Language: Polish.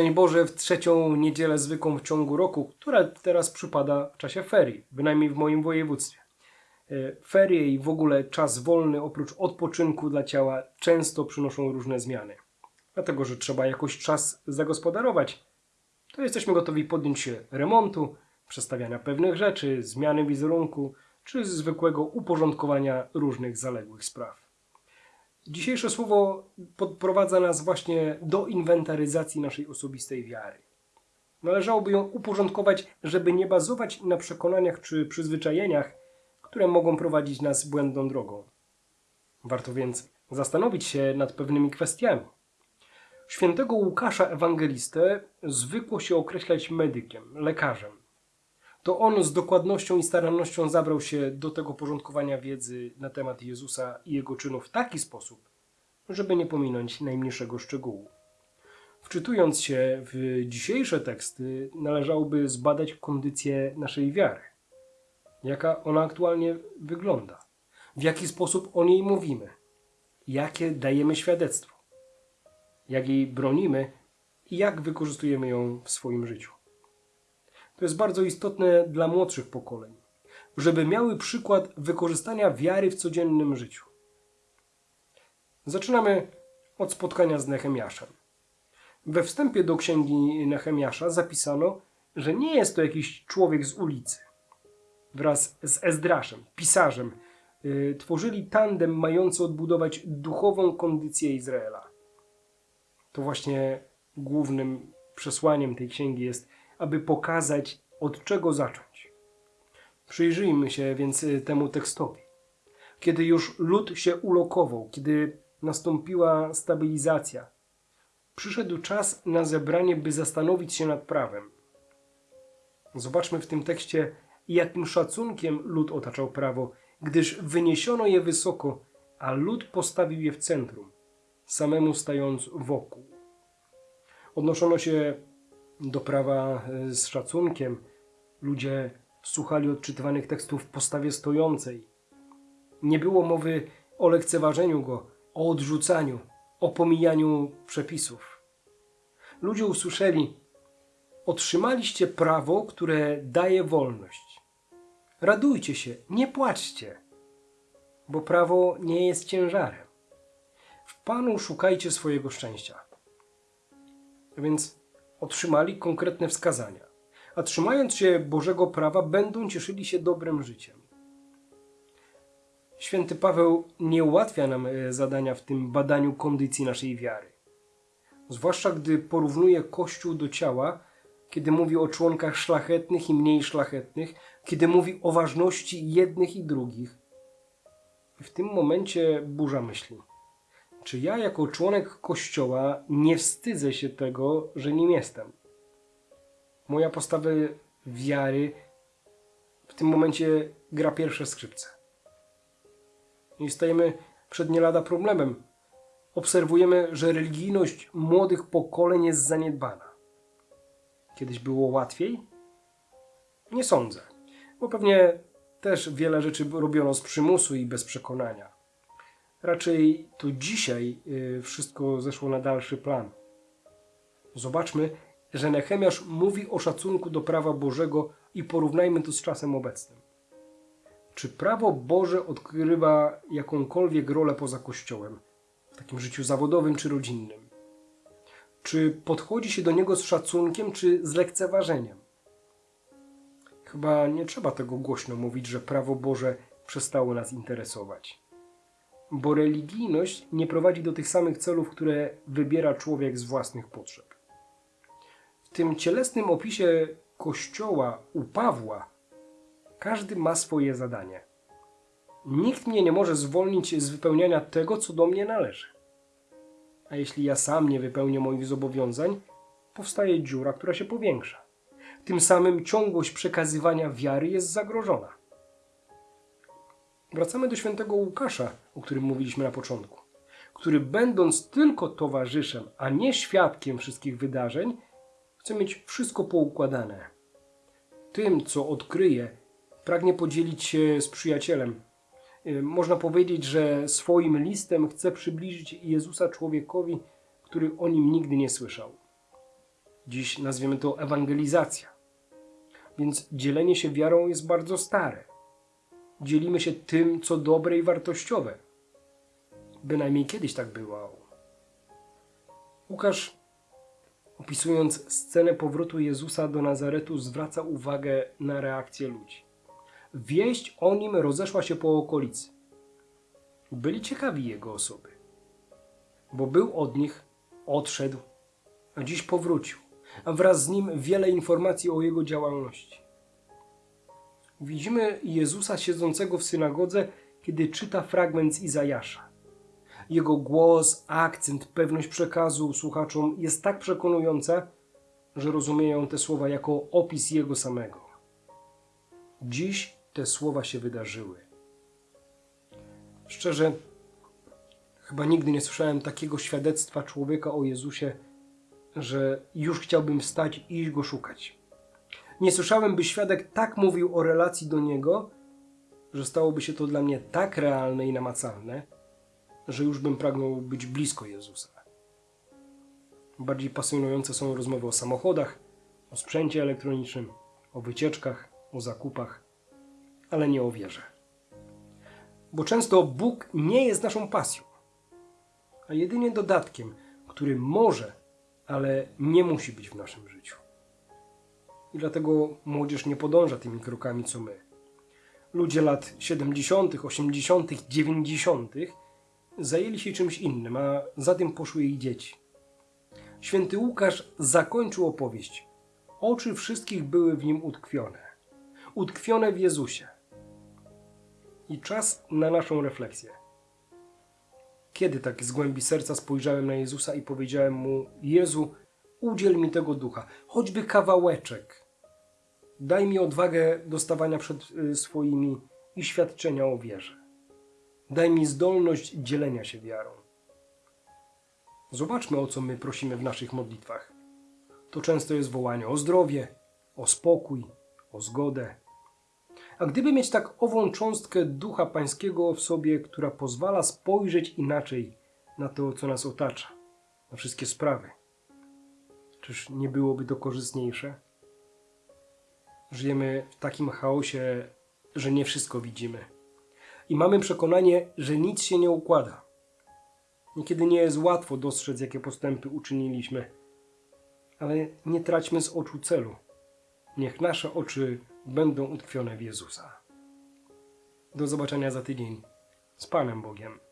Szczęść Boże w trzecią niedzielę zwykłą w ciągu roku, która teraz przypada w czasie ferii, bynajmniej w moim województwie. E, Ferie i w ogóle czas wolny oprócz odpoczynku dla ciała często przynoszą różne zmiany. Dlatego, że trzeba jakoś czas zagospodarować, to jesteśmy gotowi podjąć się remontu, przestawiania pewnych rzeczy, zmiany wizerunku czy zwykłego uporządkowania różnych zaległych spraw. Dzisiejsze słowo podprowadza nas właśnie do inwentaryzacji naszej osobistej wiary. Należałoby ją uporządkować, żeby nie bazować na przekonaniach czy przyzwyczajeniach, które mogą prowadzić nas błędną drogą. Warto więc zastanowić się nad pewnymi kwestiami. Świętego Łukasza Ewangelistę zwykło się określać medykiem, lekarzem. To on z dokładnością i starannością zabrał się do tego porządkowania wiedzy na temat Jezusa i jego czynów w taki sposób, żeby nie pominąć najmniejszego szczegółu. Wczytując się w dzisiejsze teksty, należałoby zbadać kondycję naszej wiary. Jaka ona aktualnie wygląda? W jaki sposób o niej mówimy? Jakie dajemy świadectwo? Jak jej bronimy i jak wykorzystujemy ją w swoim życiu? To jest bardzo istotne dla młodszych pokoleń, żeby miały przykład wykorzystania wiary w codziennym życiu. Zaczynamy od spotkania z Nehemiaszem. We wstępie do księgi Nehemiasza zapisano, że nie jest to jakiś człowiek z ulicy. Wraz z Ezdraszem, pisarzem, yy, tworzyli tandem mający odbudować duchową kondycję Izraela. To właśnie głównym przesłaniem tej księgi jest, aby pokazać, od czego zacząć. Przyjrzyjmy się więc y, temu tekstowi. Kiedy już lud się ulokował, kiedy nastąpiła stabilizacja, przyszedł czas na zebranie, by zastanowić się nad prawem. Zobaczmy w tym tekście, jakim szacunkiem lud otaczał prawo, gdyż wyniesiono je wysoko, a lud postawił je w centrum, samemu stając wokół. Odnoszono się do prawa e, z szacunkiem. Ludzie słuchali odczytywanych tekstów w postawie stojącej. Nie było mowy o lekceważeniu go, o odrzucaniu, o pomijaniu przepisów. Ludzie usłyszeli: Otrzymaliście prawo, które daje wolność. Radujcie się, nie płaczcie, bo prawo nie jest ciężarem. W Panu szukajcie swojego szczęścia. A więc otrzymali konkretne wskazania, a trzymając się Bożego prawa, będą cieszyli się dobrym życiem. Święty Paweł nie ułatwia nam e, zadania w tym badaniu kondycji naszej wiary. Zwłaszcza gdy porównuje Kościół do ciała, kiedy mówi o członkach szlachetnych i mniej szlachetnych, kiedy mówi o ważności jednych i drugich. W tym momencie burza myśli. Czy ja jako członek Kościoła nie wstydzę się tego, że nim jestem? Moja postawa wiary w tym momencie gra pierwsze skrzypce. I stajemy przed nie lada problemem. Obserwujemy, że religijność młodych pokoleń jest zaniedbana. Kiedyś było łatwiej? Nie sądzę, bo pewnie też wiele rzeczy robiono z przymusu i bez przekonania. Raczej to dzisiaj y, wszystko zeszło na dalszy plan. Zobaczmy, że Nehemiasz mówi o szacunku do prawa Bożego i porównajmy to z czasem obecnym. Czy prawo Boże odgrywa jakąkolwiek rolę poza Kościołem, w takim życiu zawodowym czy rodzinnym? Czy podchodzi się do niego z szacunkiem czy z lekceważeniem? Chyba nie trzeba tego głośno mówić, że prawo Boże przestało nas interesować bo religijność nie prowadzi do tych samych celów, które wybiera człowiek z własnych potrzeb. W tym cielesnym opisie Kościoła u Pawła każdy ma swoje zadanie. Nikt mnie nie może zwolnić z wypełniania tego, co do mnie należy. A jeśli ja sam nie wypełnię moich zobowiązań, powstaje dziura, która się powiększa. Tym samym ciągłość przekazywania wiary jest zagrożona. Wracamy do świętego Łukasza, o którym mówiliśmy na początku, który będąc tylko towarzyszem, a nie świadkiem wszystkich wydarzeń, chce mieć wszystko poukładane. Tym, co odkryje, pragnie podzielić się z przyjacielem. Y, można powiedzieć, że swoim listem chce przybliżyć Jezusa człowiekowi, który o nim nigdy nie słyszał. Dziś nazwiemy to ewangelizacja. Więc dzielenie się wiarą jest bardzo stare. Dzielimy się tym, co dobre i wartościowe. Bynajmniej kiedyś tak było. Łukasz, opisując scenę powrotu Jezusa do Nazaretu, zwraca uwagę na reakcję ludzi. Wieść o nim rozeszła się po okolicy. Byli ciekawi jego osoby, bo był od nich, odszedł, a dziś powrócił, a wraz z nim wiele informacji o jego działalności. Widzimy Jezusa siedzącego w synagodze, kiedy czyta fragment z Izajasza. Jego głos, akcent, pewność przekazu słuchaczom jest tak przekonująca, że rozumieją te słowa jako opis jego samego. Dziś te słowa się wydarzyły. Szczerze, chyba nigdy nie słyszałem takiego świadectwa człowieka o Jezusie, że już chciałbym wstać i iść go szukać. Nie słyszałem, by świadek tak mówił o relacji do niego, że stałoby się to dla mnie tak realne i namacalne, że już bym pragnął być blisko Jezusa. Bardziej pasjonujące są rozmowy o samochodach, o sprzęcie elektronicznym, o wycieczkach, o zakupach, ale nie o wierze. Bo często Bóg nie jest naszą pasją, a jedynie dodatkiem, który może, ale nie musi być w naszym życiu. I dlatego młodzież nie podąża tymi krokami co my. Ludzie lat 70., 80., 90. zajęli się czymś innym, a za tym poszły ich dzieci. Święty Łukasz zakończył opowieść. Oczy wszystkich były w nim utkwione. Utkwione w Jezusie. I czas na naszą refleksję. Kiedy tak z głębi serca spojrzałem na Jezusa i powiedziałem mu: Jezu, udziel mi tego ducha, choćby kawałeczek. Daj mi odwagę do stawania przed y, swoimi i świadczenia o wierze. Daj mi zdolność dzielenia się wiarą. Zobaczmy, o co my prosimy w naszych modlitwach. To często jest wołanie o zdrowie, o spokój, o zgodę. A gdyby mieć tak ową cząstkę ducha pańskiego w sobie, która pozwala spojrzeć inaczej na to, co nas otacza, na wszystkie sprawy, czyż nie byłoby to korzystniejsze? Żyjemy w takim chaosie, że nie wszystko widzimy. I mamy przekonanie, że nic się nie układa. Niekiedy nie jest łatwo dostrzec, jakie postępy uczyniliśmy, ale nie traćmy z oczu celu. Niech nasze oczy będą utkwione w Jezusa. Do zobaczenia za tydzień. Z Panem Bogiem.